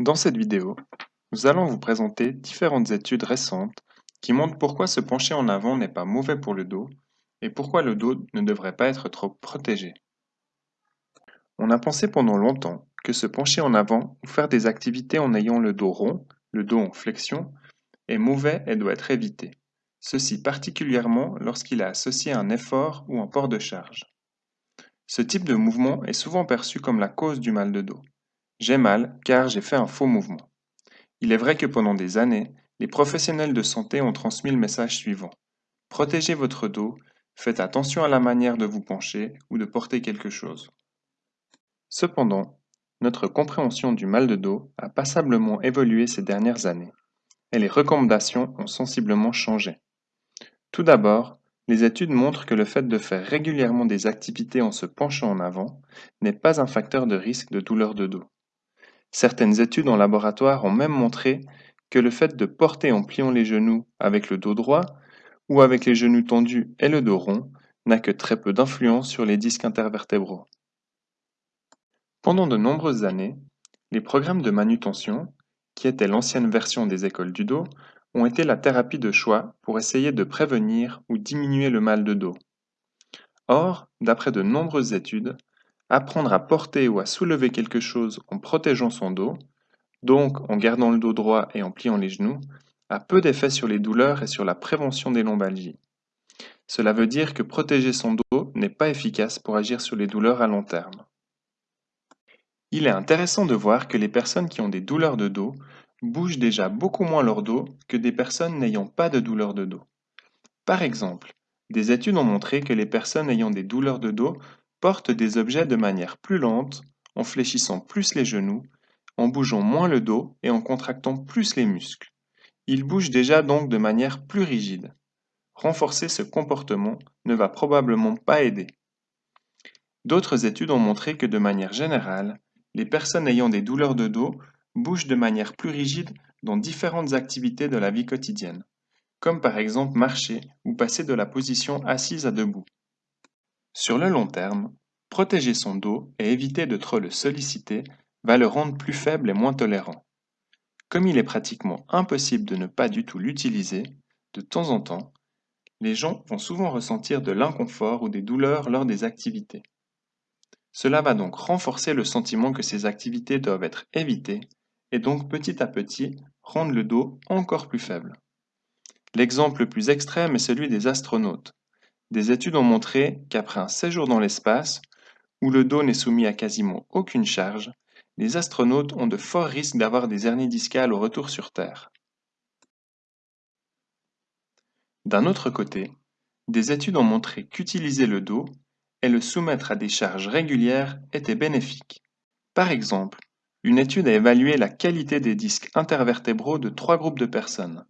Dans cette vidéo, nous allons vous présenter différentes études récentes qui montrent pourquoi se pencher en avant n'est pas mauvais pour le dos et pourquoi le dos ne devrait pas être trop protégé. On a pensé pendant longtemps que se pencher en avant ou faire des activités en ayant le dos rond, le dos en flexion, est mauvais et doit être évité. Ceci particulièrement lorsqu'il est associé à un effort ou un port de charge. Ce type de mouvement est souvent perçu comme la cause du mal de dos. J'ai mal car j'ai fait un faux mouvement. Il est vrai que pendant des années, les professionnels de santé ont transmis le message suivant. Protégez votre dos, faites attention à la manière de vous pencher ou de porter quelque chose. Cependant, notre compréhension du mal de dos a passablement évolué ces dernières années, et les recommandations ont sensiblement changé. Tout d'abord, les études montrent que le fait de faire régulièrement des activités en se penchant en avant n'est pas un facteur de risque de douleur de dos. Certaines études en laboratoire ont même montré que le fait de porter en pliant les genoux avec le dos droit ou avec les genoux tendus et le dos rond n'a que très peu d'influence sur les disques intervertébraux. Pendant de nombreuses années, les programmes de manutention, qui étaient l'ancienne version des écoles du dos, ont été la thérapie de choix pour essayer de prévenir ou diminuer le mal de dos. Or, d'après de nombreuses études, apprendre à porter ou à soulever quelque chose en protégeant son dos, donc en gardant le dos droit et en pliant les genoux, a peu d'effet sur les douleurs et sur la prévention des lombalgies. Cela veut dire que protéger son dos n'est pas efficace pour agir sur les douleurs à long terme. Il est intéressant de voir que les personnes qui ont des douleurs de dos bougent déjà beaucoup moins leur dos que des personnes n'ayant pas de douleur de dos. Par exemple, des études ont montré que les personnes ayant des douleurs de dos portent des objets de manière plus lente, en fléchissant plus les genoux, en bougeant moins le dos et en contractant plus les muscles. Ils bougent déjà donc de manière plus rigide. Renforcer ce comportement ne va probablement pas aider. D'autres études ont montré que de manière générale, les personnes ayant des douleurs de dos bougent de manière plus rigide dans différentes activités de la vie quotidienne, comme par exemple marcher ou passer de la position assise à debout. Sur le long terme, protéger son dos et éviter de trop le solliciter va le rendre plus faible et moins tolérant. Comme il est pratiquement impossible de ne pas du tout l'utiliser, de temps en temps, les gens vont souvent ressentir de l'inconfort ou des douleurs lors des activités. Cela va donc renforcer le sentiment que ces activités doivent être évitées et donc petit à petit rendre le dos encore plus faible. L'exemple le plus extrême est celui des astronautes. Des études ont montré qu'après un séjour dans l'espace, où le dos n'est soumis à quasiment aucune charge, les astronautes ont de forts risques d'avoir des hernies discales au retour sur Terre. D'un autre côté, des études ont montré qu'utiliser le dos et le soumettre à des charges régulières était bénéfique. Par exemple, une étude a évalué la qualité des disques intervertébraux de trois groupes de personnes.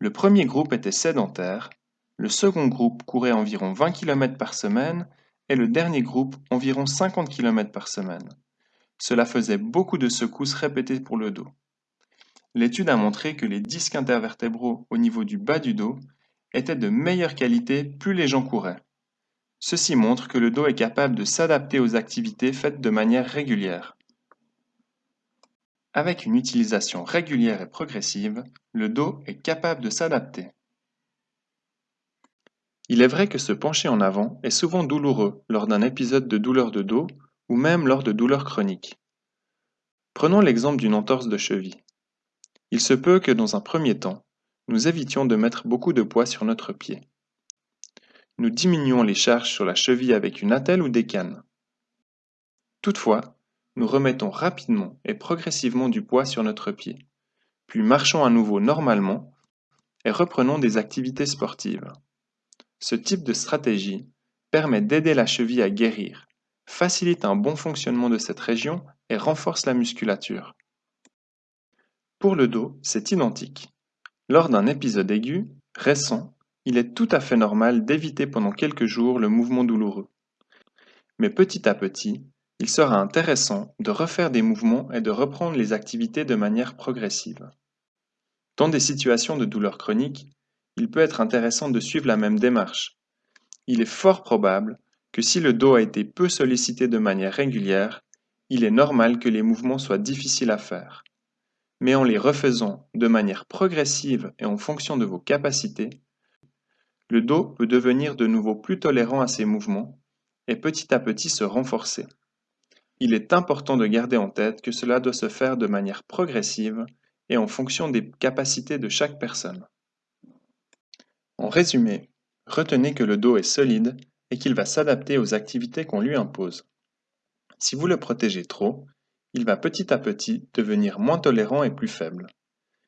Le premier groupe était sédentaire, le second groupe courait environ 20 km par semaine et le dernier groupe environ 50 km par semaine. Cela faisait beaucoup de secousses répétées pour le dos. L'étude a montré que les disques intervertébraux au niveau du bas du dos étaient de meilleure qualité plus les gens couraient. Ceci montre que le dos est capable de s'adapter aux activités faites de manière régulière. Avec une utilisation régulière et progressive, le dos est capable de s'adapter. Il est vrai que se pencher en avant est souvent douloureux lors d'un épisode de douleur de dos ou même lors de douleurs chroniques. Prenons l'exemple d'une entorse de cheville. Il se peut que dans un premier temps, nous évitions de mettre beaucoup de poids sur notre pied. Nous diminuons les charges sur la cheville avec une attelle ou des cannes. Toutefois, nous remettons rapidement et progressivement du poids sur notre pied, puis marchons à nouveau normalement et reprenons des activités sportives. Ce type de stratégie permet d'aider la cheville à guérir, facilite un bon fonctionnement de cette région et renforce la musculature. Pour le dos, c'est identique. Lors d'un épisode aigu, récent, il est tout à fait normal d'éviter pendant quelques jours le mouvement douloureux. Mais petit à petit, il sera intéressant de refaire des mouvements et de reprendre les activités de manière progressive. Dans des situations de douleur chronique, il peut être intéressant de suivre la même démarche. Il est fort probable que si le dos a été peu sollicité de manière régulière, il est normal que les mouvements soient difficiles à faire. mais en les refaisant de manière progressive et en fonction de vos capacités, le dos peut devenir de nouveau plus tolérant à ces mouvements et petit à petit se renforcer. Il est important de garder en tête que cela doit se faire de manière progressive et en fonction des capacités de chaque personne. En résumé, retenez que le dos est solide et qu'il va s'adapter aux activités qu'on lui impose. Si vous le protégez trop, il va petit à petit devenir moins tolérant et plus faible.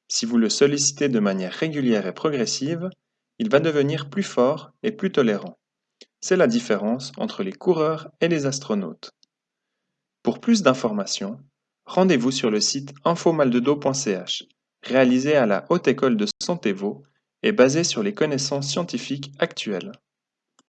Si vous le sollicitez de manière régulière et progressive, il va devenir plus fort et plus tolérant. C'est la différence entre les coureurs et les astronautes. Pour plus d'informations, rendez-vous sur le site infomaldedos.ch, réalisé à la Haute École de Santévo et basé sur les connaissances scientifiques actuelles.